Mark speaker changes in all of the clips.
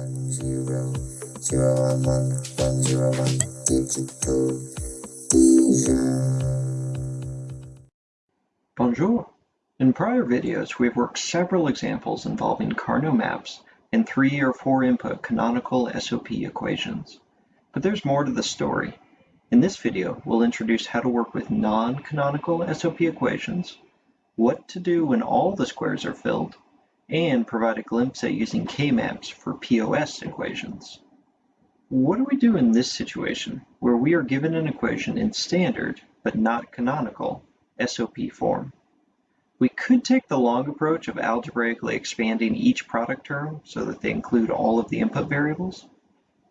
Speaker 1: one zero zero one one one zero one digital Bonjour. In prior videos, we've worked several examples involving Karnaugh maps and three or four input canonical SOP equations. But there's more to the story. In this video, we'll introduce how to work with non-canonical SOP equations, what to do when all the squares are filled, and provide a glimpse at using K-maps for POS equations. What do we do in this situation where we are given an equation in standard but not canonical SOP form? We could take the long approach of algebraically expanding each product term so that they include all of the input variables,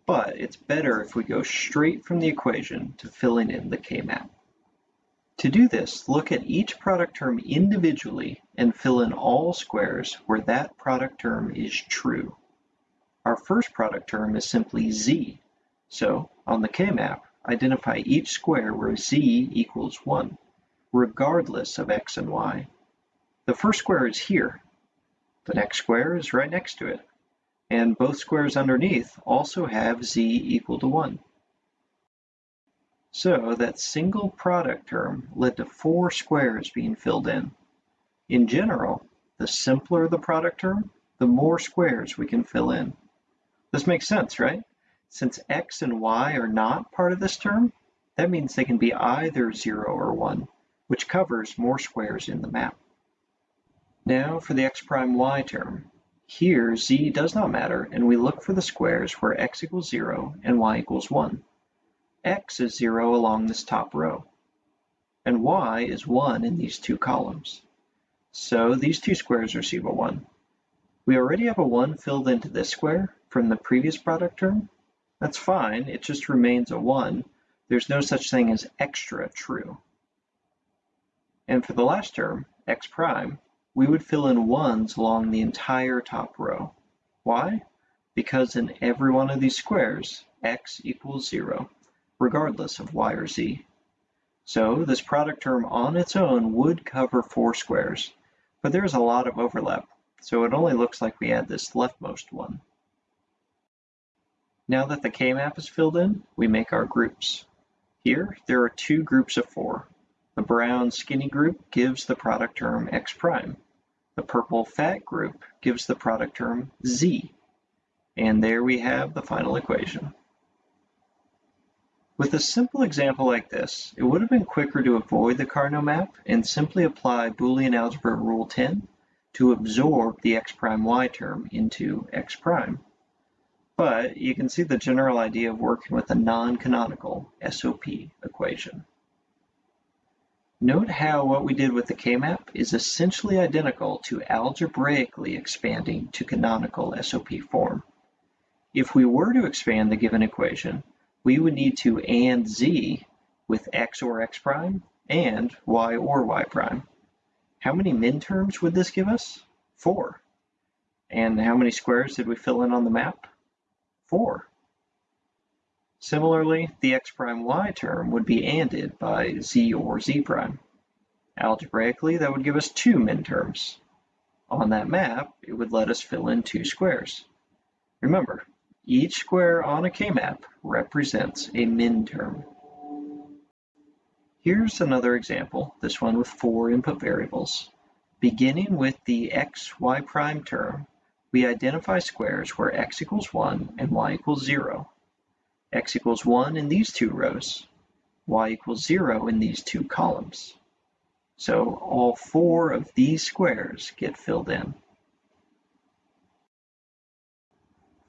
Speaker 1: but it's better if we go straight from the equation to filling in the K-map. To do this, look at each product term individually and fill in all squares where that product term is true. Our first product term is simply z, so on the K-map, identify each square where z equals 1, regardless of x and y. The first square is here. The next square is right next to it. And both squares underneath also have z equal to 1. So that single product term led to four squares being filled in. In general, the simpler the product term, the more squares we can fill in. This makes sense, right? Since x and y are not part of this term, that means they can be either 0 or 1, which covers more squares in the map. Now for the x prime y term. Here z does not matter, and we look for the squares where x equals 0 and y equals 1 x is 0 along this top row, and y is 1 in these two columns. So these two squares receive a 1. We already have a 1 filled into this square from the previous product term. That's fine, it just remains a 1. There's no such thing as extra true. And for the last term, x prime, we would fill in 1s along the entire top row. Why? Because in every one of these squares, x equals 0 regardless of y or z. So this product term on its own would cover four squares, but there's a lot of overlap, so it only looks like we add this leftmost one. Now that the K-map is filled in, we make our groups. Here, there are two groups of four. The brown skinny group gives the product term x prime. The purple fat group gives the product term z. And there we have the final equation. With a simple example like this, it would have been quicker to avoid the Karnaugh map and simply apply Boolean algebra rule 10 to absorb the x prime y term into x prime. But you can see the general idea of working with a non-canonical SOP equation. Note how what we did with the K-map is essentially identical to algebraically expanding to canonical SOP form. If we were to expand the given equation, we would need to and z with x or x prime and y or y prime. How many min terms would this give us? Four. And how many squares did we fill in on the map? Four. Similarly, the x prime y term would be anded by z or z prime. Algebraically, that would give us two min terms. On that map, it would let us fill in two squares. Remember, each square on a K-map represents a min term. Here's another example, this one with four input variables. Beginning with the x, y prime term, we identify squares where x equals 1 and y equals 0. x equals 1 in these two rows, y equals 0 in these two columns. So all four of these squares get filled in.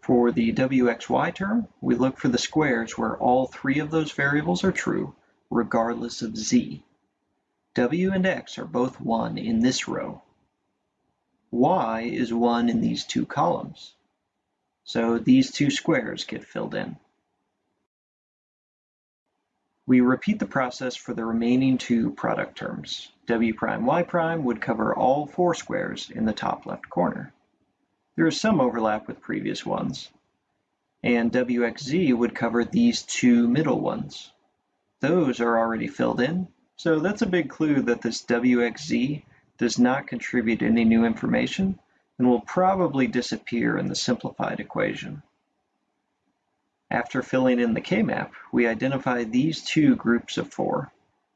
Speaker 1: For the wxy term, we look for the squares where all three of those variables are true, regardless of z. w and x are both 1 in this row. y is 1 in these two columns. So these two squares get filled in. We repeat the process for the remaining two product terms. w prime y prime would cover all four squares in the top left corner. There is some overlap with previous ones. And WXZ would cover these two middle ones. Those are already filled in, so that's a big clue that this WXZ does not contribute any new information and will probably disappear in the simplified equation. After filling in the k-map, we identify these two groups of four.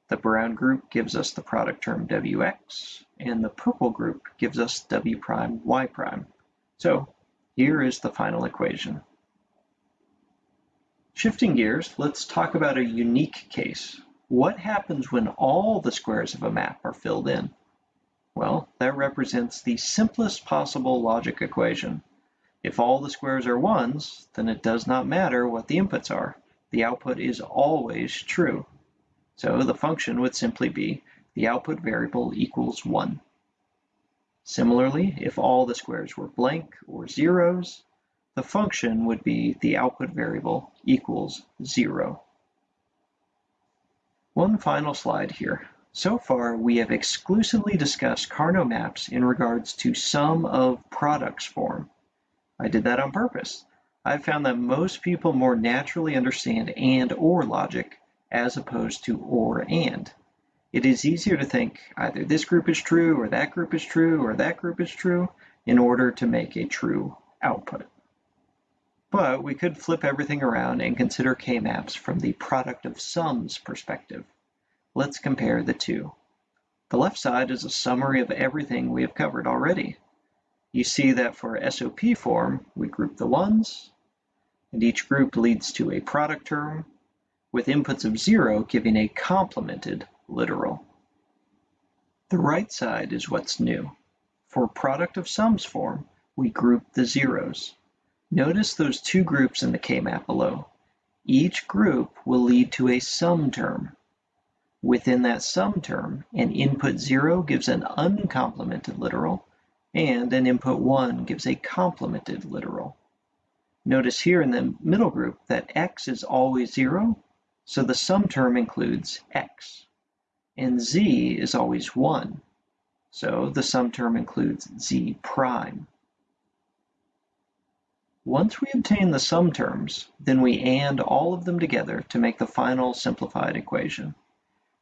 Speaker 1: The brown group gives us the product term wx, and the purple group gives us w prime y prime. So here is the final equation. Shifting gears, let's talk about a unique case. What happens when all the squares of a map are filled in? Well, that represents the simplest possible logic equation. If all the squares are ones, then it does not matter what the inputs are. The output is always true. So the function would simply be the output variable equals 1. Similarly, if all the squares were blank or zeros, the function would be the output variable equals 0. One final slide here. So far, we have exclusively discussed Karnaugh maps in regards to sum of products form. I did that on purpose. I've found that most people more naturally understand and or logic as opposed to or and. It is easier to think either this group is true or that group is true or that group is true in order to make a true output. But we could flip everything around and consider K-maps from the product of sums perspective. Let's compare the two. The left side is a summary of everything we have covered already. You see that for SOP form, we group the ones, and each group leads to a product term with inputs of zero giving a complemented literal. The right side is what's new. For product of sums form, we group the zeros. Notice those two groups in the K-map below. Each group will lead to a sum term. Within that sum term, an input 0 gives an uncomplemented literal, and an input 1 gives a complemented literal. Notice here in the middle group that x is always 0 so the sum term includes x. And z is always 1. So the sum term includes z prime. Once we obtain the sum terms, then we AND all of them together to make the final simplified equation.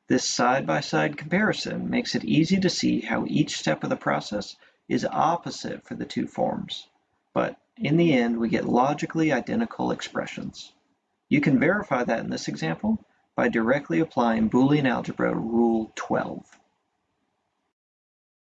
Speaker 1: This side-by-side -side comparison makes it easy to see how each step of the process is opposite for the two forms. But in the end, we get logically identical expressions. You can verify that in this example by directly applying Boolean algebra rule 12.